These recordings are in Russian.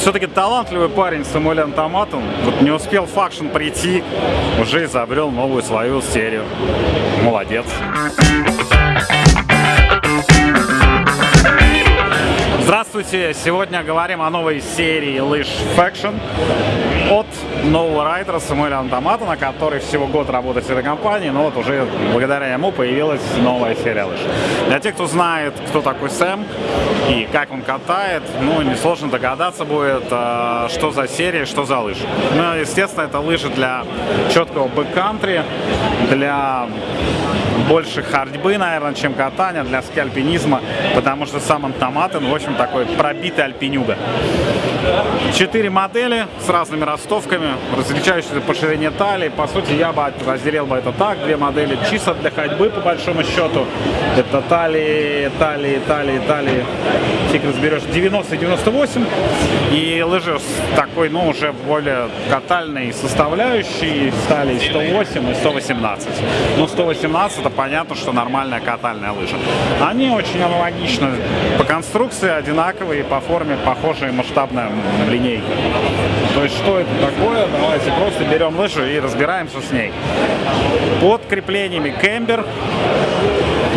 все-таки талантливый парень Самуэль Антоматон. Вот не успел Faction прийти, уже изобрел новую свою серию. Молодец. Здравствуйте! Сегодня говорим о новой серии лыж Faction от нового райдера Самуэля Антоматона, который всего год работает в этой компании, но вот уже благодаря ему появилась новая серия лыж. Для тех, кто знает, кто такой Сэм и как он катает, ну, несложно догадаться будет, а, что за серия, что за лыжи. Ну, естественно, это лыжи для четкого бэккантри, для больше ходьбы, наверное, чем катания, для скальпинизма, потому что сам Антоматон, в общем, такой пробитый альпинюга. Четыре модели с разными ростовками, различающиеся по ширине талии. По сути, я бы разделил бы это так. Две модели чисто для ходьбы, по большому счету. Это талии, талии, талии, талии. Фиг разберешь. 90 и 98. И лыжи с такой, ну, уже более катальной составляющей. Стали 108 и 118. Ну, 118 это понятно, что нормальная катальная лыжа. Они очень аналогичны по конструкции, одинаковые, по форме похожие масштабная линейка. То есть что это такое? Давайте просто берем лыжу и разбираемся с ней. Под креплениями кембер.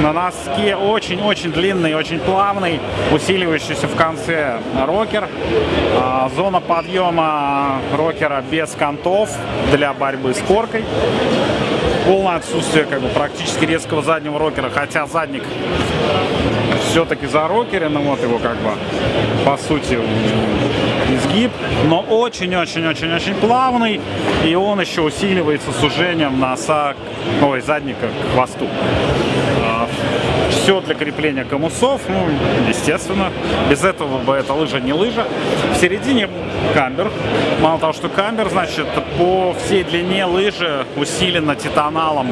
На носке очень-очень длинный, очень плавный, усиливающийся в конце рокер. А, зона подъема рокера без контов для борьбы с коркой полное отсутствие как бы практически резкого заднего рокера, хотя задник все-таки за рокере, ну вот его как бы по сути изгиб, но очень-очень-очень-очень плавный, и он еще усиливается сужением носа, ой, задника к хвосту. А, все для крепления комусов, ну, естественно, без этого бы эта лыжа не лыжа. В середине камбер, мало того, что камбер, значит, по всей длине лыжи усилена титаналом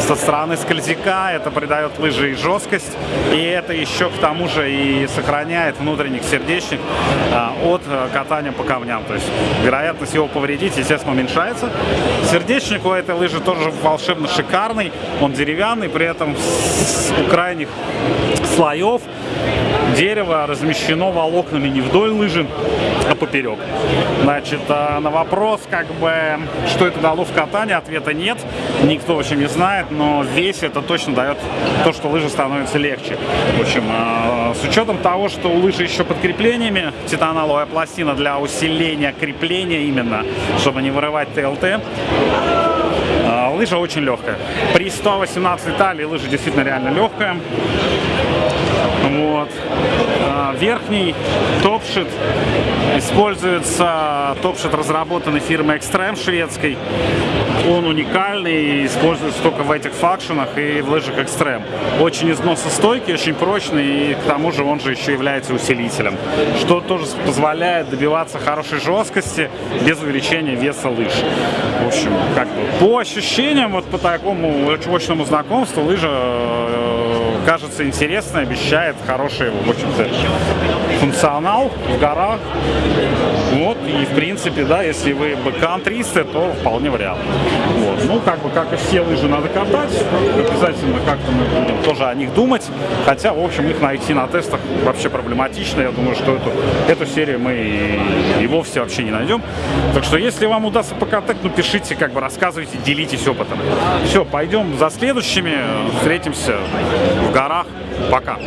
со стороны скользяка, это придает лыже и жесткость, и это еще к тому же и сохраняет внутренний сердечник а, от э, катания по камням, то есть вероятность его повредить, естественно, уменьшается. Сердечник у этой лыжи тоже волшебно шикарный, он деревянный, при этом с, у крайних слоев дерево размещено волокнами не вдоль лыжи, а поперек. Значит, а на вопрос, как бы, что это дало в катании, ответа нет. Никто, в общем, не знает, но весь это точно дает то, что лыжа становится легче. В общем, а, с учетом того, что у лыжи еще под креплениями титаналовая пластина для усиления крепления именно, чтобы не вырывать ТЛТ, а, лыжа очень легкая. При 118 талии лыжа действительно реально легкая. Вот. А, верхний топшит используется топшит разработанный фирмой Extreme шведской. Он уникальный и используется только в этих факшенах и в лыжах Extreme. Очень износостойкий, очень прочный и к тому же он же еще является усилителем, что тоже позволяет добиваться хорошей жесткости без увеличения веса лыж. В общем, как бы по ощущениям, вот по такому очному знакомству лыжа э, кажется интересной, обещает хороший, в общем-то, функционал в горах. Вот, и в принципе, да, если вы бэккантристы, то вполне вариант. Вот. Как бы, как и все лыжи надо катать, обязательно как-то мы будем тоже о них думать, хотя, в общем, их найти на тестах вообще проблематично, я думаю, что эту, эту серию мы и, и вовсе вообще не найдем. Так что, если вам удастся покатать, ну, пишите, как бы, рассказывайте, делитесь опытом. Все, пойдем за следующими, встретимся в горах. Пока!